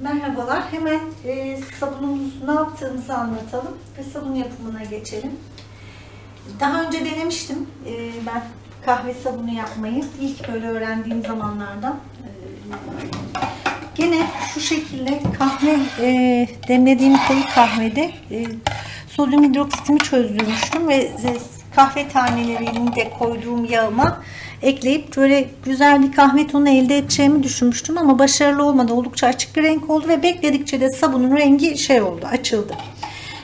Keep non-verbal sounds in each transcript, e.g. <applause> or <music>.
Merhabalar. Hemen e, sabunumuzu ne yaptığımızı anlatalım ve sabun yapımına geçelim. Daha önce denemiştim e, ben kahve sabunu yapmayı. İlk böyle öğrendiğim zamanlardan. E, gene şu şekilde kahve e, demlediğim koyu kahvede e, sodyum hidroksitimi çözdürmüştüm ve e, kahve tanelerini de koyduğum yağıma ekleyip böyle güzel bir kahve tonu elde edeceğimi düşünmüştüm ama başarılı olmadı. Oldukça açık bir renk oldu ve bekledikçe de sabunun rengi şey oldu, açıldı.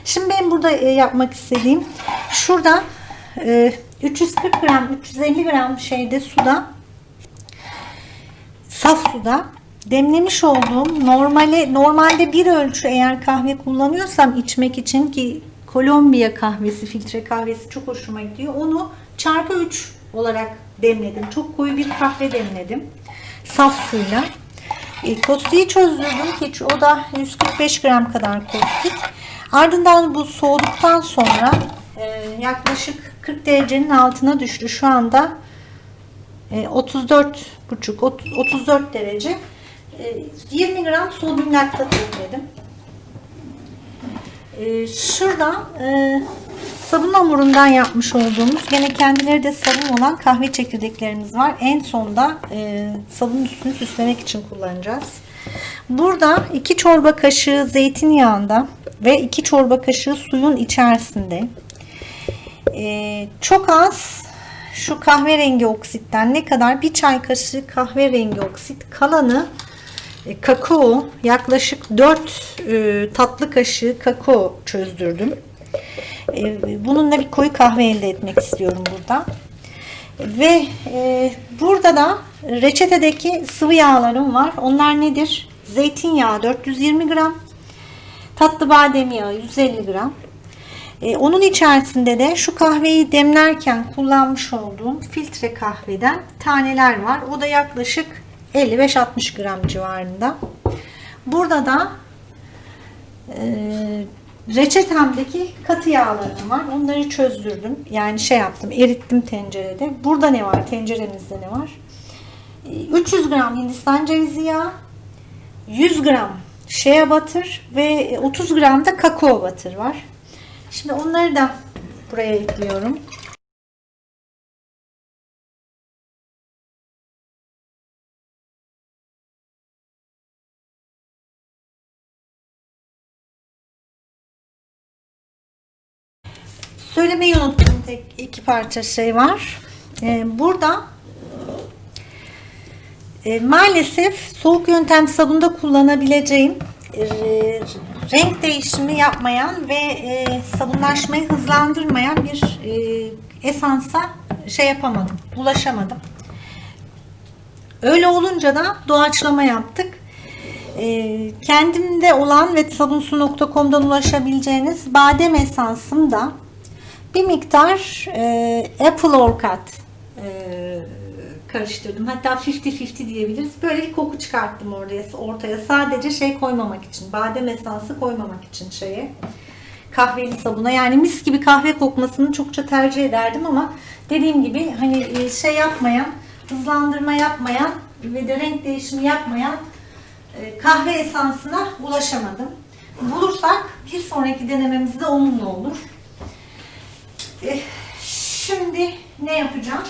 Şimdi ben burada e, yapmak istediğim şurada e, 340 gram, 350 gram şeyde suda saf suda demlemiş olduğum normale normalde bir ölçü eğer kahve kullanıyorsam içmek için ki Kolombiya kahvesi, filtre kahvesi çok hoşuma gidiyor. Onu çarpı 3 olarak demledim. Çok koyu bir kahve demledim. Saf suyla. E, kostiği çözdürdüm ki o da 145 gram kadar kostik. Ardından bu soğuduktan sonra e, yaklaşık 40 derecenin altına düştü. Şu anda e, 34 buçuk 34 derece. E, 20 gram sodyum laktat ekledim. E, şurada e, sabun hamurundan yapmış olduğumuz gene kendileri de sabun olan kahve çekirdeklerimiz var. En sonda e, sabunun üstünü süslemek için kullanacağız. Burada 2 çorba kaşığı zeytinyağında ve 2 çorba kaşığı suyun içerisinde e, çok az şu kahverengi oksitten ne kadar bir çay kaşığı kahverengi oksit kalanı e, kakao yaklaşık 4 e, tatlı kaşığı kakao çözdürdüm. E, bununla bir koyu kahve elde etmek istiyorum burada. Ve e, burada da reçetedeki sıvı yağlarım var. Onlar nedir? Zeytinyağı 420 gram, tatlı badem yağı 150 gram. E, onun içerisinde de şu kahveyi demlerken kullanmış olduğum filtre kahveden taneler var. O da yaklaşık 55-60 gram civarında. Burada da e, reçetemdeki katı yağlarım var. Onları çözdürdüm. Yani şey yaptım, erittim tencerede. Burada ne var? Tenceremizde ne var? 300 gram Hindistan cevizi yağı, 100 gram shea butter ve 30 gram da kakao butter var. Şimdi onları da buraya ekliyorum. Söylemeyi unuttum tek iki parça şey var. Ee, burada e, maalesef soğuk yöntem sabunda kullanabileceğim e, renk değişimi yapmayan ve e, sabunlaşmayı hızlandırmayan bir e, esansa şey yapamadım, ulaşamadım. Öyle olunca da doğaçlama yaptık. E, kendimde olan ve sabunsu.com'dan ulaşabileceğiniz badem esansım da bir miktar e, Apple Orchid e, karıştırdım. Hatta 50-50 diyebiliriz. Böyle bir koku çıkarttım oraya, ortaya. Sadece şey koymamak için, badem esansı koymamak için şeye. Kahveli sabuna. Yani mis gibi kahve kokmasını çokça tercih ederdim ama dediğim gibi hani şey yapmayan, hızlandırma yapmayan ve de renk değişimi yapmayan e, kahve esansına ulaşamadım. Bulursak bir sonraki denememizde onunla olur. E, şimdi ne yapacağım?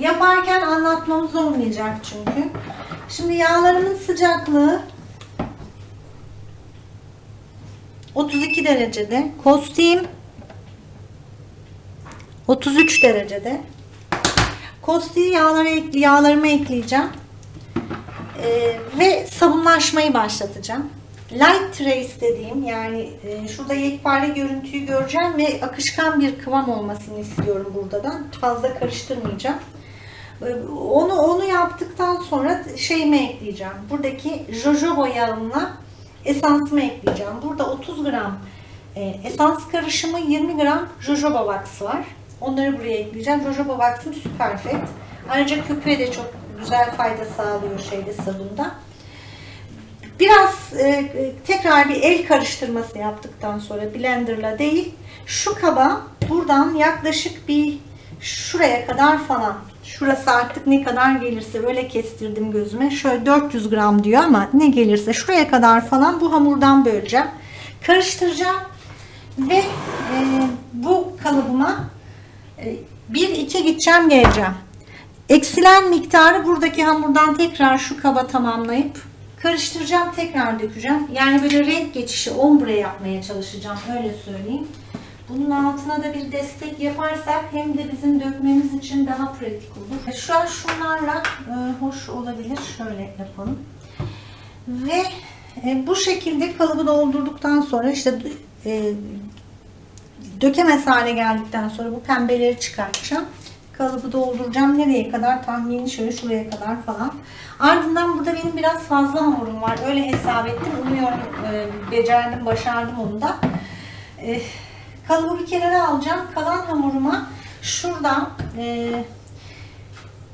Yaparken anlatmamız olmayacak çünkü. Şimdi yağlarımın sıcaklığı 32 derecede. Kostiğim 33 derecede. Kostiği yağlara, yağlarıma ekleyeceğim. Ee, ve sabunlaşmayı başlatacağım. Light trace dediğim yani e, şurada yekpare görüntüyü göreceğim ve akışkan bir kıvam olmasını istiyorum burada da. Fazla karıştırmayacağım. Onu onu yaptıktan sonra şeyime ekleyeceğim. Buradaki jojoba yağımla esansımı ekleyeceğim. Burada 30 gram e, esans karışımı 20 gram jojoba wax var. Onları buraya ekleyeceğim. Jojoba wax'ım süper fet. Ayrıca köpüğe de çok güzel fayda sağlıyor şeyde sabunda. Biraz e, tekrar bir el karıştırması yaptıktan sonra blenderla değil şu kaba buradan yaklaşık bir şuraya kadar falan Şurası artık ne kadar gelirse öyle kestirdim gözüme. Şöyle 400 gram diyor ama ne gelirse şuraya kadar falan bu hamurdan böleceğim. Karıştıracağım ve e, bu kalıbıma e, 1-2 gideceğim geleceğim. Eksilen miktarı buradaki hamurdan tekrar şu kaba tamamlayıp karıştıracağım tekrar dökeceğim. Yani böyle renk geçişi ombre yapmaya çalışacağım öyle söyleyeyim. Bunun altına da bir destek yaparsak hem de bizim dökmemiz için daha pratik olur. Şu an şunlarla e, hoş olabilir. Şöyle yapalım. Ve e, bu şekilde kalıbı doldurduktan sonra işte e, dökemez hale geldikten sonra bu pembeleri çıkartacağım. Kalıbı dolduracağım. Nereye kadar? Tahmini şöyle şuraya kadar falan. Ardından burada benim biraz fazla hamurum var. Öyle hesap ettim. Umuyorum e, becerdim, başardım onu da. E, kalıbı bir kenara alacağım. Kalan hamuruma şuradan e,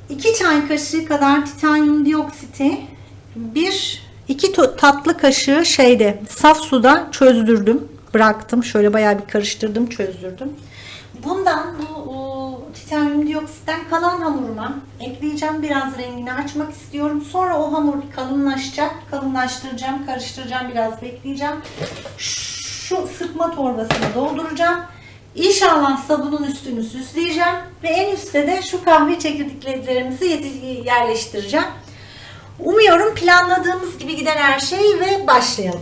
2 çay kaşığı kadar titanyum dioksiti, bir iki to- tatlı kaşığı şeyde saf suda çözdürdüm. Bıraktım. Şöyle bayağı bir karıştırdım, çözdürdüm. Bundan bu o, titanyum dioksitten kalan hamuruma ekleyeceğim. Biraz rengini açmak istiyorum. Sonra o hamur kalınlaşacak. Kalınlaştıracağım, karıştıracağım, biraz bekleyeceğim. Şu sıkma torbasına dolduracağım. İnşallah sabunun üstünü süsleyeceğim ve en üstte de şu kahve çekirdeklerimizi yerleştireceğim. Umuyorum planladığımız gibi gider her şey ve başlayalım.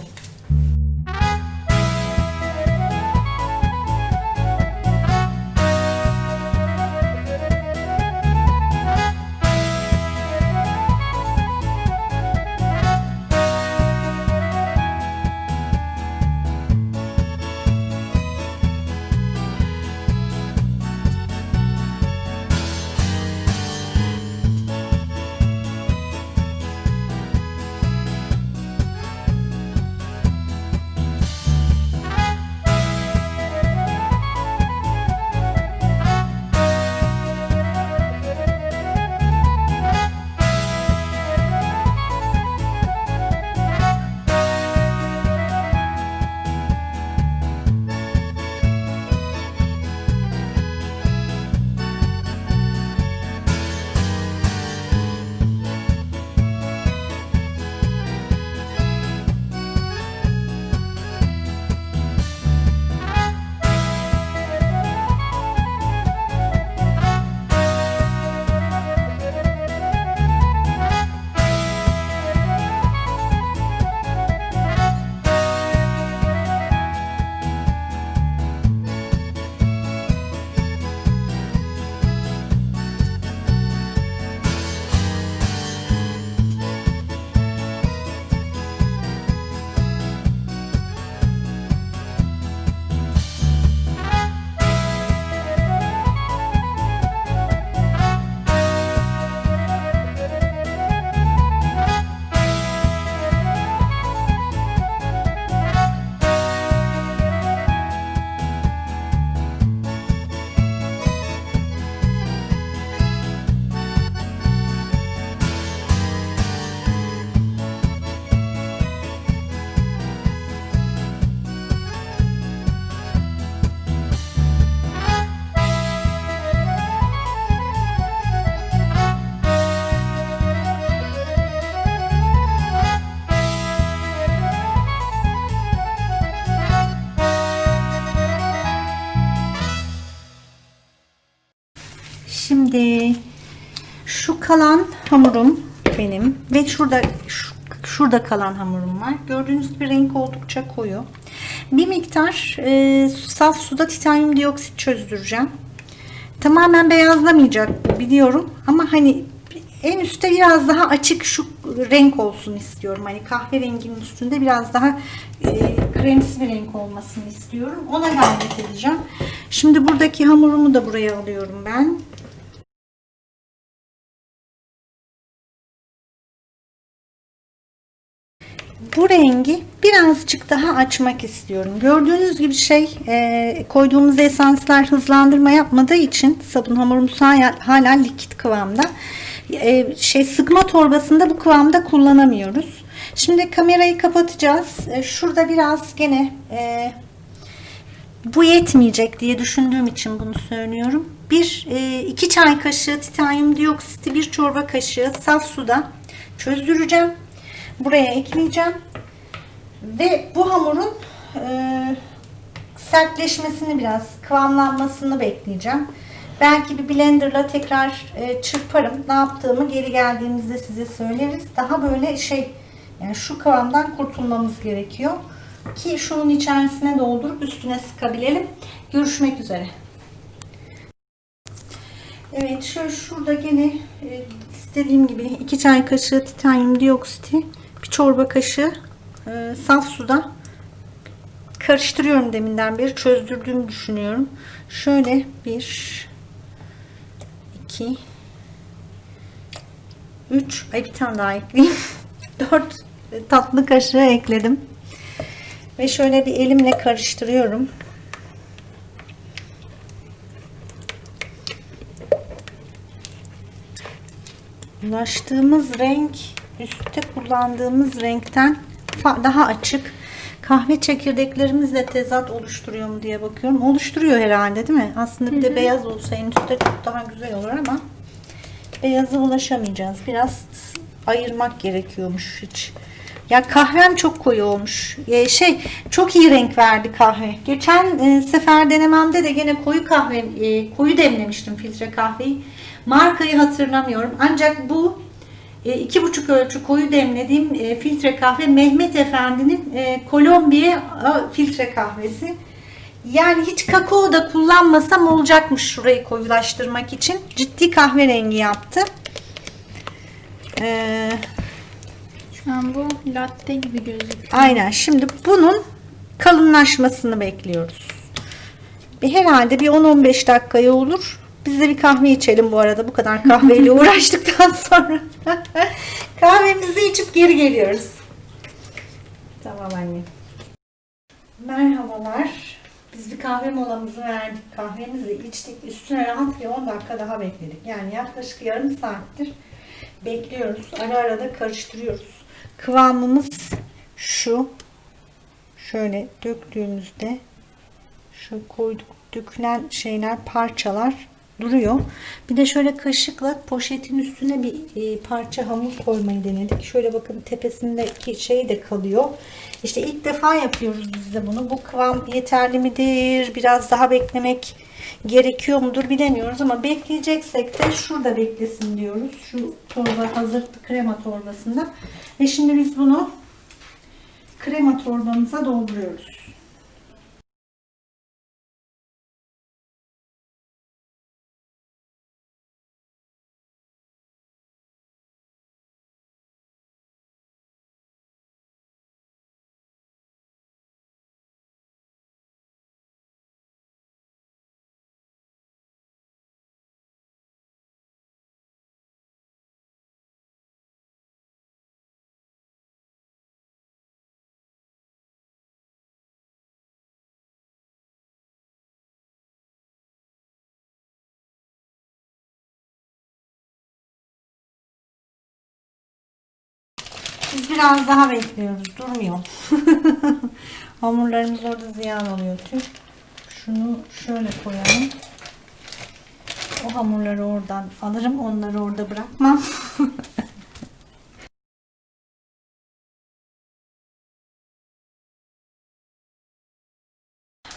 Kalan hamurum benim ve şurada şu- şurada kalan hamurum var. Gördüğünüz gibi renk oldukça koyu. Bir miktar e, saf suda titanyum dioksit çözdüreceğim. Tamamen beyazlamayacak biliyorum ama hani en üstte biraz daha açık şu renk olsun istiyorum. Hani kahverenginin üstünde biraz daha e, kremsi bir renk olmasını istiyorum. Ona gayret edeceğim. Şimdi buradaki hamurumu da buraya alıyorum ben. Bu rengi birazcık daha açmak istiyorum. Gördüğünüz gibi şey e, koyduğumuz esanslar hızlandırma yapmadığı için sabun hamurumuz hala, hala likit kıvamda. E, şey sıkma torbasında bu kıvamda kullanamıyoruz. Şimdi kamerayı kapatacağız. E, şurada biraz gene e, bu yetmeyecek diye düşündüğüm için bunu söylüyorum. Bir e, iki çay kaşığı titanyum dioksiti, bir çorba kaşığı saf suda çözdüreceğim. Buraya ekleyeceğim. Ve bu hamurun e, sertleşmesini biraz, kıvamlanmasını bekleyeceğim. Belki bir blenderla tekrar e, çırparım. Ne yaptığımı geri geldiğimizde size söyleriz. Daha böyle şey, yani şu kıvamdan kurtulmamız gerekiyor. Ki şunun içerisine doldurup üstüne sıkabilelim. Görüşmek üzere. Evet şöyle şurada gene e, istediğim gibi 2 çay kaşığı titanyum dioksiti, bir çorba kaşığı e, saf suda karıştırıyorum deminden beri çözdürdüğümü düşünüyorum. Şöyle bir 2 3 ay bir tane daha ekleyeyim. <laughs> 4 tatlı kaşığı ekledim. Ve şöyle bir elimle karıştırıyorum. Ulaştığımız renk üstte kullandığımız renkten daha açık. Kahve çekirdeklerimizle tezat oluşturuyor mu diye bakıyorum. Oluşturuyor herhalde değil mi? Aslında bir de beyaz olsa en üstte çok daha güzel olur ama beyaza ulaşamayacağız. Biraz ayırmak gerekiyormuş hiç. Ya kahvem çok koyu olmuş. Ee, şey çok iyi renk verdi kahve. Geçen e, sefer denememde de gene koyu kahve e, koyu demlemiştim filtre kahveyi. Markayı hatırlamıyorum. Ancak bu iki buçuk ölçü koyu demlediğim e, filtre kahve Mehmet Efendi'nin e, Kolombiya filtre kahvesi. Yani hiç kakao da kullanmasam olacakmış şurayı koyulaştırmak için. Ciddi kahverengi yaptı. Ee, Şu an bu latte gibi gözüküyor. aynen. Şimdi bunun kalınlaşmasını bekliyoruz. Herhalde bir 10-15 dakikaya olur. Biz de bir kahve içelim bu arada. Bu kadar kahveyle <laughs> uğraştıktan sonra. <laughs> Kahvemizi içip geri geliyoruz. Tamam anne. Merhabalar. Biz bir kahve molamızı verdik. Kahvemizi içtik. Üstüne rahat bir 10 dakika daha bekledik. Yani yaklaşık yarım saattir bekliyoruz. Ara ara da karıştırıyoruz. Kıvamımız şu. Şöyle döktüğümüzde şu koyduk dökülen şeyler parçalar duruyor. Bir de şöyle kaşıkla poşetin üstüne bir e, parça hamur koymayı denedik. Şöyle bakın tepesindeki şey de kalıyor. İşte ilk defa yapıyoruz biz de bunu. Bu kıvam yeterli midir? Biraz daha beklemek gerekiyor mudur bilemiyoruz ama bekleyeceksek de şurada beklesin diyoruz. Şu torba hazır krema torbasında. Ve şimdi biz bunu krema torbamıza dolduruyoruz. Biz biraz daha bekliyoruz. Durmuyor. <laughs> Hamurlarımız orada ziyan oluyor tüm. Şunu şöyle koyalım. O hamurları oradan alırım. Onları orada bırakmam. <laughs>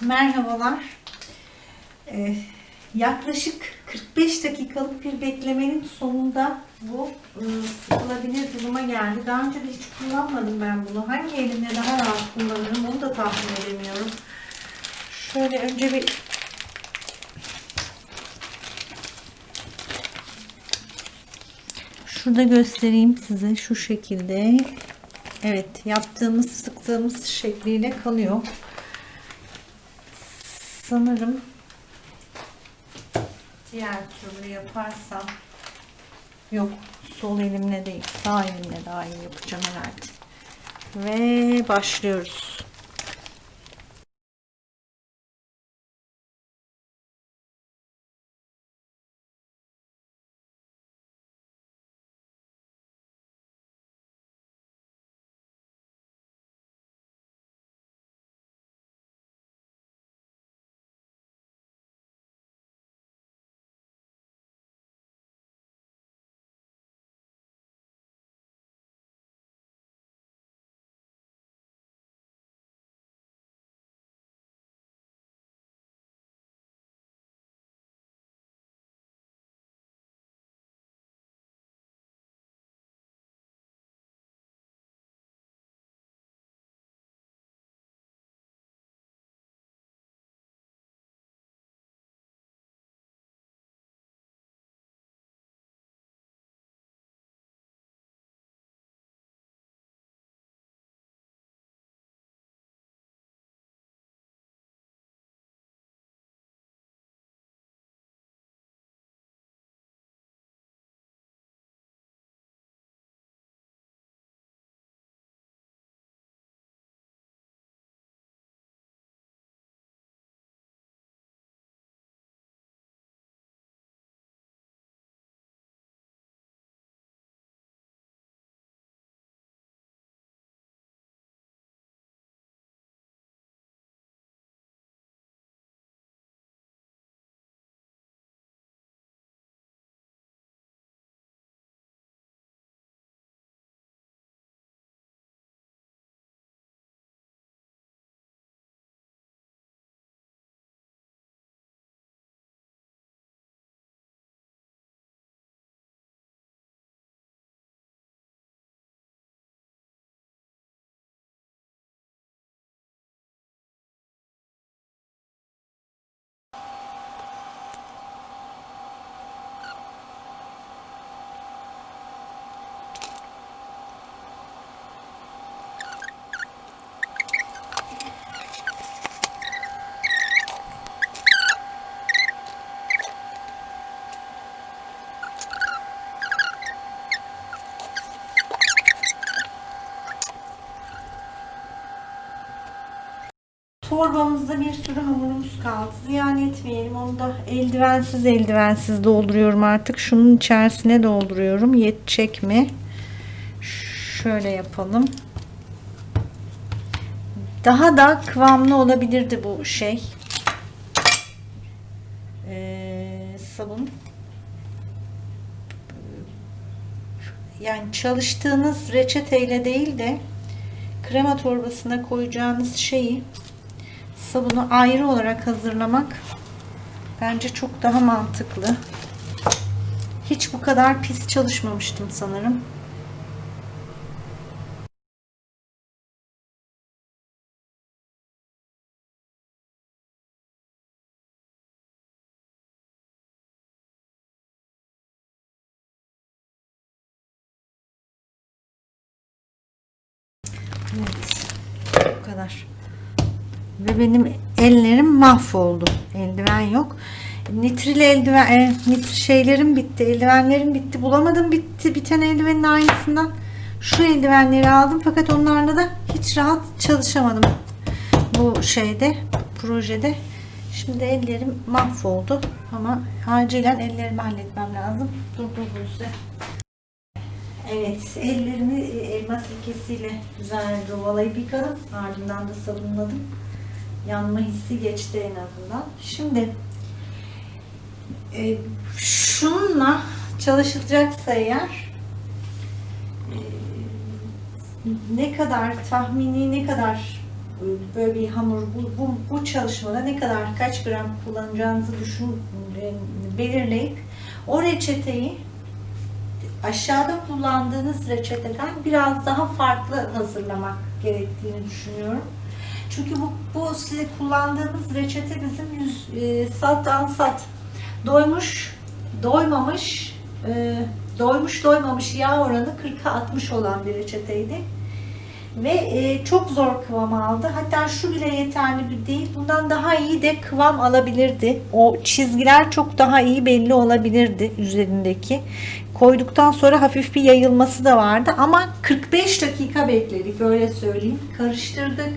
Merhabalar. Ee, yaklaşık 45 dakikalık bir beklemenin sonunda bu e, sıkılabilir duruma geldi. Daha önce de hiç kullanmadım ben bunu. Hangi elimle daha rahat kullanırım onu da tahmin edemiyorum. Şöyle önce bir şurada göstereyim size şu şekilde. Evet yaptığımız sıktığımız şekliyle kalıyor. Sanırım diğer türlü yaparsam yok sol elimle değil sağ elimle daha iyi yapacağım herhalde. Ve başlıyoruz. Torbamızda bir sürü hamurumuz kaldı. Ziyan etmeyelim. Onu da eldivensiz eldivensiz dolduruyorum artık. Şunun içerisine dolduruyorum. Yetecek mi? Şöyle yapalım. Daha da kıvamlı olabilirdi bu şey. Ee, sabun. Yani çalıştığınız reçeteyle değil de krema torbasına koyacağınız şeyi sabunu ayrı olarak hazırlamak bence çok daha mantıklı. Hiç bu kadar pis çalışmamıştım sanırım. Ve benim ellerim mahvoldu. Eldiven yok. Nitril eldiven, e, nitr şeylerim bitti. Eldivenlerim bitti. Bulamadım bitti. Biten eldivenin aynısından şu eldivenleri aldım. Fakat onlarla da hiç rahat çalışamadım. Bu şeyde, projede. Şimdi ellerim mahvoldu. Ama acilen ellerimi halletmem lazım. Dur dur dur. Evet, ellerimi e, elma sirkesiyle güzelce ovalayıp yıkadım. Ardından da sabunladım. Yanma hissi geçti en azından. Şimdi e, şununla çalışılacaksa eğer e, ne kadar tahmini ne kadar böyle bir hamur bu, bu, bu çalışmada ne kadar kaç gram kullanacağınızı düşün e, belirleyip o reçeteyi aşağıda kullandığınız reçeteden biraz daha farklı hazırlamak gerektiğini düşünüyorum. Çünkü bu, bu size kullandığımız reçete bizim yüz, e, sat ansat doymuş, doymamış, e, doymuş doymamış yağ oranı 40'a 60 olan bir reçeteydi. Ve e, çok zor kıvam aldı. Hatta şu bile yeterli bir değil. Bundan daha iyi de kıvam alabilirdi. O çizgiler çok daha iyi belli olabilirdi üzerindeki. Koyduktan sonra hafif bir yayılması da vardı. Ama 45 dakika bekledik öyle söyleyeyim. Karıştırdık.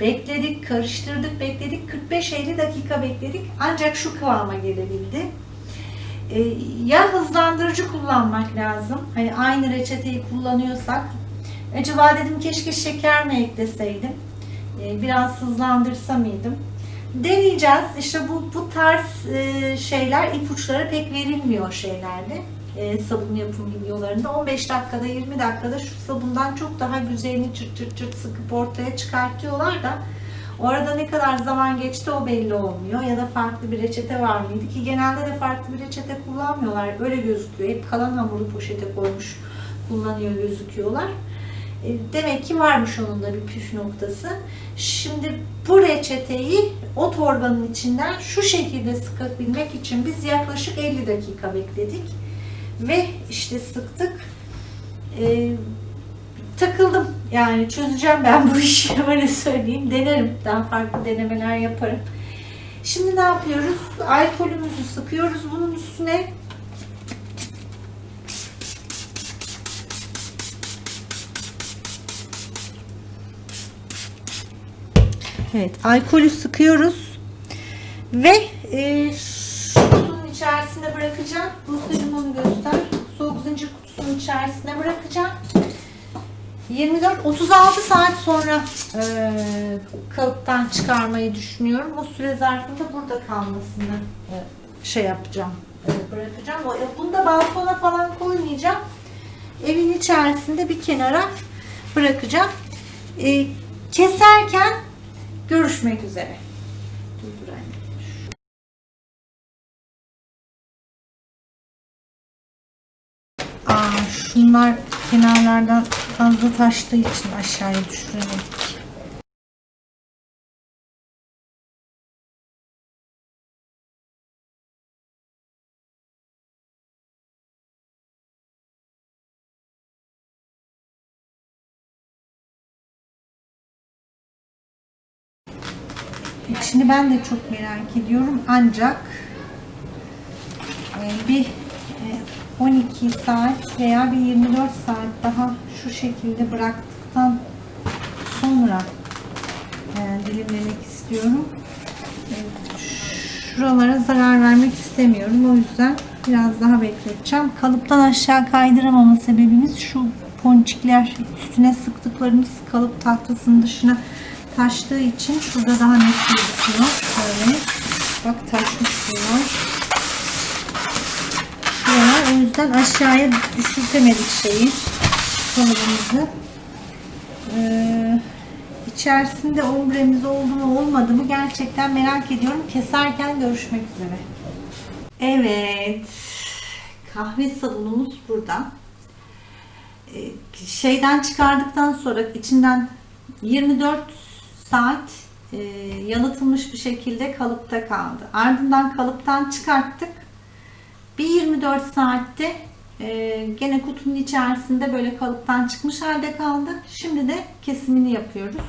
Bekledik, karıştırdık, bekledik. 45-50 dakika bekledik. Ancak şu kıvama gelebildi. Ee, ya hızlandırıcı kullanmak lazım. Hani aynı reçeteyi kullanıyorsak. Acaba dedim keşke şeker mi ekleseydim. Ee, biraz hızlandırsa mıydım? Deneyeceğiz. İşte bu, bu tarz e, şeyler ipuçları pek verilmiyor şeylerde. E, sabun yapım videolarında. 15 dakikada 20 dakikada şu sabundan çok daha güzelini çırt çırt çırt sıkıp ortaya çıkartıyorlar da orada ne kadar zaman geçti o belli olmuyor. Ya da farklı bir reçete var mıydı ki genelde de farklı bir reçete kullanmıyorlar. Öyle gözüküyor. Hep kalan hamuru poşete koymuş kullanıyor gözüküyorlar. E, Demek ki varmış onun da bir püf noktası. Şimdi bu reçeteyi o torbanın içinden şu şekilde sıkabilmek için biz yaklaşık 50 dakika bekledik. Ve işte sıktık. E, takıldım. Yani çözeceğim ben bu işi <laughs> öyle söyleyeyim. Denerim. Daha farklı denemeler yaparım. Şimdi ne yapıyoruz? Alkolümüzü sıkıyoruz bunun üstüne. Evet, alkolü sıkıyoruz ve e, içerisine bırakacağım. Rusya'cığım onu göster. Soğuk zincir kutusunun içerisine bırakacağım. 24-36 saat sonra e, kalıptan çıkarmayı düşünüyorum. O süre zarfında burada kalmasını e, şey yapacağım, e, bırakacağım. E, Bunu da balkona falan koymayacağım. Evin içerisinde bir kenara bırakacağım. E, keserken Görüşmek üzere. Şunlar kenarlardan fazla taştığı için aşağıya düşüremedik. Şimdi ben de çok merak ediyorum ancak e, bir 12 saat veya bir 24 saat daha şu şekilde bıraktıktan sonra e, dilimlemek istiyorum. istiyorum. Şuralara zarar vermek istemiyorum. O yüzden biraz daha bekleteceğim. Kalıptan aşağı kaydıramama sebebimiz şu ponçikler üstüne sıktıklarımız kalıp tahtasının dışına taştığı için şurada daha net gözüküyor. Şöyle. Bak taşmış bunlar. Şuralar. O yüzden aşağıya düşürtemedik şeyi. Kalıbımızı. Ee, içerisinde ombremiz oldu mu olmadı mı gerçekten merak ediyorum. Keserken görüşmek üzere. Evet. Kahve sabunumuz burada. Ee, şeyden çıkardıktan sonra içinden 24 saat e, yalıtılmış bir şekilde kalıpta kaldı. Ardından kalıptan çıkarttık. Bir 24 saatte e, gene kutunun içerisinde böyle kalıptan çıkmış halde kaldı. Şimdi de kesimini yapıyoruz.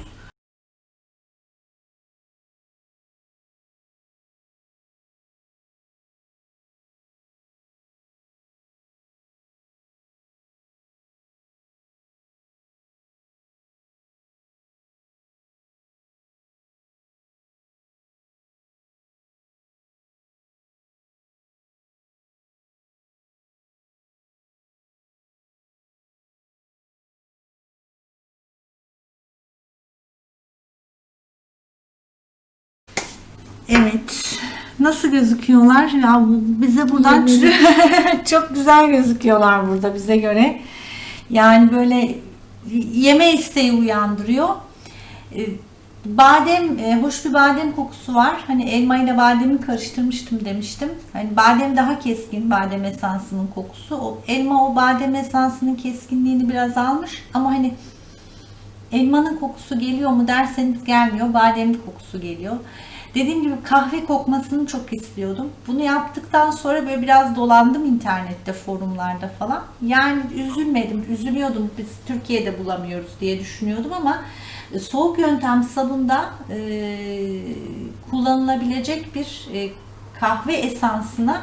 Evet. Nasıl gözüküyorlar? Ya bize buradan <laughs> çok güzel gözüküyorlar burada bize göre. Yani böyle yeme isteği uyandırıyor. Ee, Badem, e, hoş bir badem kokusu var. Hani elma ile bademi karıştırmıştım demiştim. Hani badem daha keskin, badem esansının kokusu. O elma o badem esansının keskinliğini biraz almış ama hani elmanın kokusu geliyor mu derseniz gelmiyor. Badem kokusu geliyor. Dediğim gibi kahve kokmasını çok istiyordum. Bunu yaptıktan sonra böyle biraz dolandım internette, forumlarda falan. Yani üzülmedim, üzülüyordum. Biz Türkiye'de bulamıyoruz diye düşünüyordum ama e, soğuk yöntem sabunda e, kullanılabilecek bir e, kahve esansına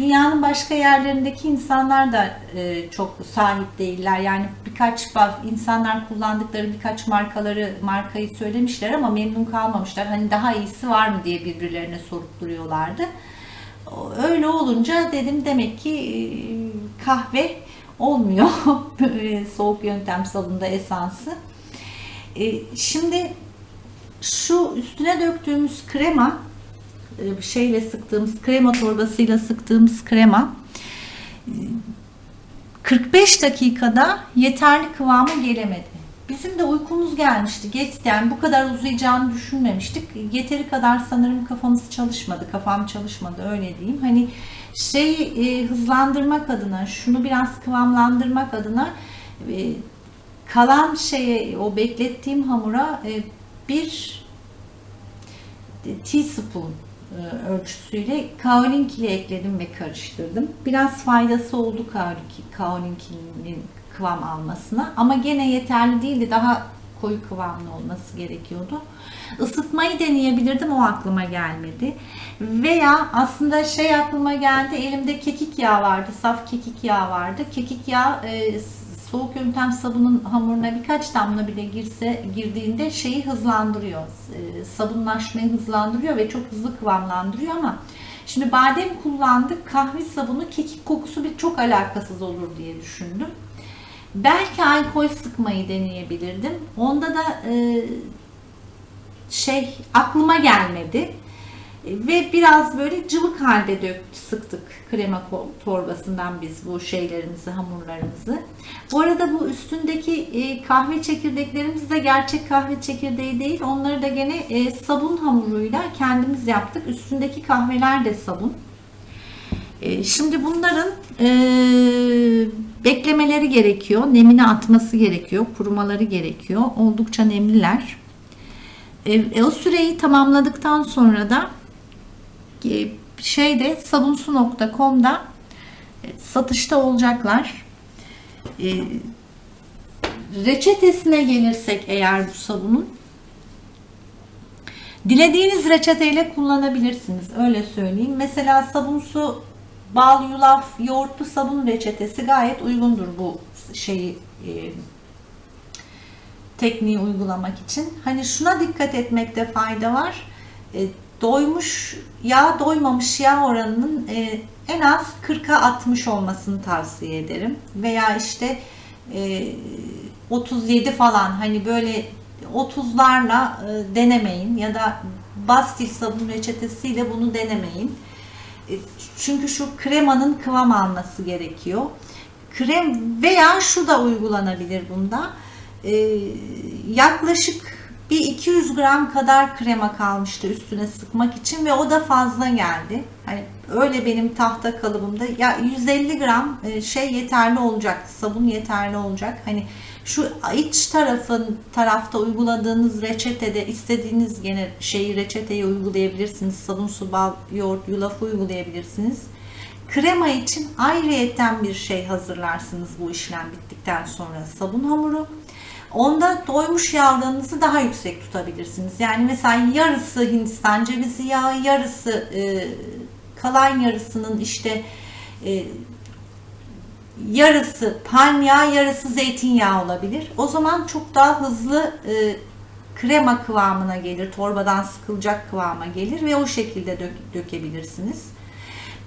dünyanın başka yerlerindeki insanlar da e, çok sahip değiller. Yani birkaç insanlar kullandıkları birkaç markaları markayı söylemişler ama memnun kalmamışlar. Hani daha iyisi var mı diye birbirlerine sorup duruyorlardı. Öyle olunca dedim demek ki e, kahve olmuyor <laughs> soğuk yöntem sabunda esansı. E, Şimdi şu üstüne döktüğümüz krema şeyle sıktığımız krema torbasıyla sıktığımız krema e, 45 dakikada yeterli kıvama gelemedi. Bizim de uykumuz gelmişti. Geç yani bu kadar uzayacağını düşünmemiştik. Yeteri kadar sanırım kafamız çalışmadı. Kafam çalışmadı öyle diyeyim. Hani şeyi e, hızlandırmak adına, şunu biraz kıvamlandırmak adına e, kalan şeye o beklettiğim hamura e, bir teaspoon e, ölçüsüyle kaolinkili ekledim ve karıştırdım. Biraz faydası oldu kaolinki- kaolinkinin kıvam almasına ama gene yeterli değildi. Daha koyu kıvamlı olması gerekiyordu. Isıtmayı deneyebilirdim o aklıma gelmedi. Veya aslında şey aklıma geldi elimde kekik yağı vardı. Saf kekik yağı vardı. Kekik yağı e, soğuk yöntem sabunun hamuruna birkaç damla bile girse girdiğinde şeyi hızlandırıyor. E, sabunlaşmayı hızlandırıyor ve çok hızlı kıvamlandırıyor ama şimdi badem kullandık. Kahve sabunu kekik kokusu bir çok alakasız olur diye düşündüm. Belki alkol sıkmayı deneyebilirdim. Onda da e, şey aklıma gelmedi. Ve biraz böyle cıvık halde dök, sıktık krema torbasından biz bu şeylerimizi, hamurlarımızı. Bu arada bu üstündeki e, kahve çekirdeklerimiz de gerçek kahve çekirdeği değil. Onları da gene e, sabun hamuruyla kendimiz yaptık. Üstündeki kahveler de sabun. E, Şimdi bunların beklemeleri gerekiyor. Nemini atması gerekiyor. Kurumaları gerekiyor. Oldukça nemliler. O süreyi tamamladıktan sonra da şeyde sabunsu.com'da e, satışta olacaklar. E, reçetesine gelirsek eğer bu sabunun dilediğiniz reçeteyle kullanabilirsiniz. Öyle söyleyeyim. Mesela sabunsu bal, yulaf, yoğurtlu sabun reçetesi gayet uygundur bu şeyi e, tekniği uygulamak için. Hani şuna dikkat etmekte fayda var. e, doymuş yağ doymamış yağ oranının e, en az 40'a 60 olmasını tavsiye ederim. Veya işte e, 37 falan hani böyle 30'larla e, denemeyin ya da Bastil sabun reçetesiyle bunu denemeyin. E, Çünkü şu kremanın kıvam alması gerekiyor. Krem veya şu da uygulanabilir bunda. E, yaklaşık bir 200 gram kadar krema kalmıştı üstüne sıkmak için ve o da fazla geldi. Hani öyle benim tahta kalıbımda ya 150 gram e, şey yeterli olacak, sabun yeterli olacak. Hani şu iç tarafın tarafta uyguladığınız reçetede istediğiniz gene şeyi reçeteyi uygulayabilirsiniz. Sabun, su, bal, yoğurt, yulaf uygulayabilirsiniz. Krema için ayrıyeten bir şey hazırlarsınız bu işlem bittikten sonra sabun hamuru. Onda doymuş yağlarınızı daha yüksek tutabilirsiniz. Yani mesela yarısı Hindistan cevizi yağı, yarısı e, kalan yarısının işte e, yarısı palm yağı, yarısı zeytinyağı olabilir. O zaman çok daha hızlı e, krema kıvamına gelir, torbadan sıkılacak kıvama gelir ve o şekilde dök- dökebilirsiniz.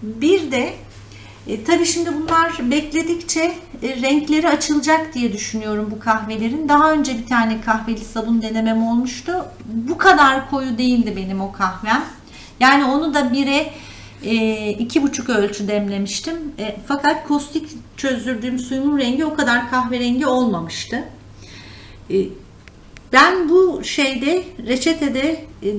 Bir de e, tabii şimdi bunlar bekledikçe e, renkleri açılacak diye düşünüyorum bu kahvelerin. Daha önce bir tane kahveli sabun denemem olmuştu. Bu kadar koyu değildi benim o kahvem. Yani onu da bire e, iki buçuk ölçü demlemiştim. E, fakat kostik çözdürdüğüm suyumun rengi o kadar kahverengi olmamıştı. E, ben bu şeyde reçetede e,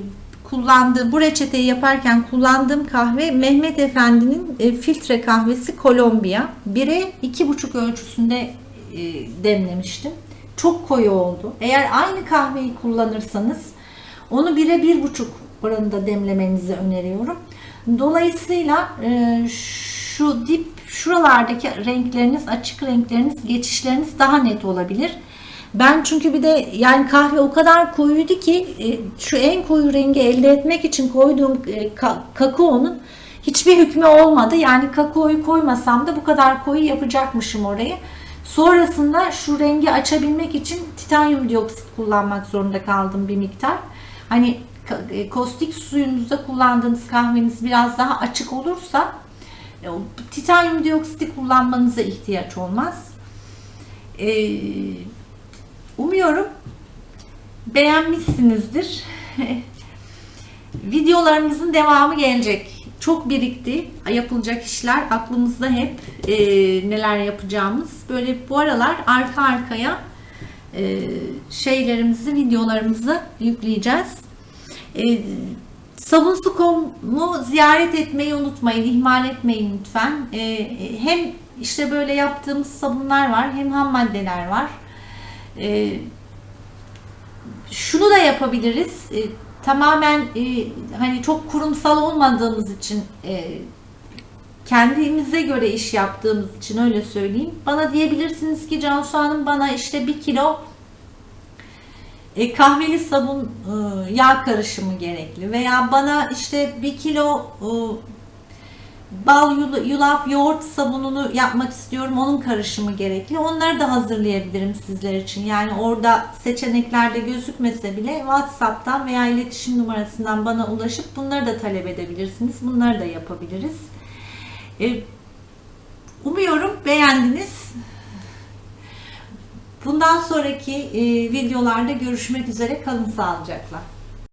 kullandığım bu reçeteyi yaparken kullandığım kahve Mehmet Efendi'nin e, filtre kahvesi Kolombiya. 1'e 2,5 ölçüsünde e, demlemiştim. Çok koyu oldu. Eğer aynı kahveyi kullanırsanız onu 1'e 1,5 oranında demlemenizi öneriyorum. Dolayısıyla e, şu dip şuralardaki renkleriniz, açık renkleriniz, geçişleriniz daha net olabilir. Ben çünkü bir de yani kahve o kadar koyuydu ki e, şu en koyu rengi elde etmek için koyduğum e, ka- kakaonun hiçbir hükmü olmadı. Yani kakaoyu koymasam da bu kadar koyu yapacakmışım orayı. Sonrasında şu rengi açabilmek için titanyum dioksit kullanmak zorunda kaldım bir miktar. Hani ka- e, kostik suyunuzda kullandığınız kahveniz biraz daha açık olursa titanyum dioksiti kullanmanıza ihtiyaç olmaz. Ee, Umuyorum beğenmişsinizdir. <laughs> Videolarımızın devamı gelecek. Çok birikti yapılacak işler. Aklımızda hep e, neler yapacağımız. Böyle bu aralar arka arkaya e, şeylerimizi, videolarımızı yükleyeceğiz. E, Sabunsu.com'u ziyaret etmeyi unutmayın, ihmal etmeyin lütfen. E, hem işte böyle yaptığımız sabunlar var, hem ham maddeler var. E, şunu da yapabiliriz. E, tamamen e, hani çok kurumsal olmadığımız için e, kendimize göre iş yaptığımız için öyle söyleyeyim. Bana diyebilirsiniz ki Cansu Hanım bana işte bir kilo e, kahveli sabun e, yağ karışımı gerekli veya bana işte bir kilo e, bal, yul- yulaf, yoğurt sabununu yapmak istiyorum. Onun karışımı gerekli. Onları da hazırlayabilirim sizler için. Yani orada seçeneklerde gözükmese bile WhatsApp'tan veya iletişim numarasından bana ulaşıp bunları da talep edebilirsiniz. Bunları da yapabiliriz. E, Umuyorum beğendiniz. Bundan sonraki e, videolarda görüşmek üzere. Kalın sağlıcakla.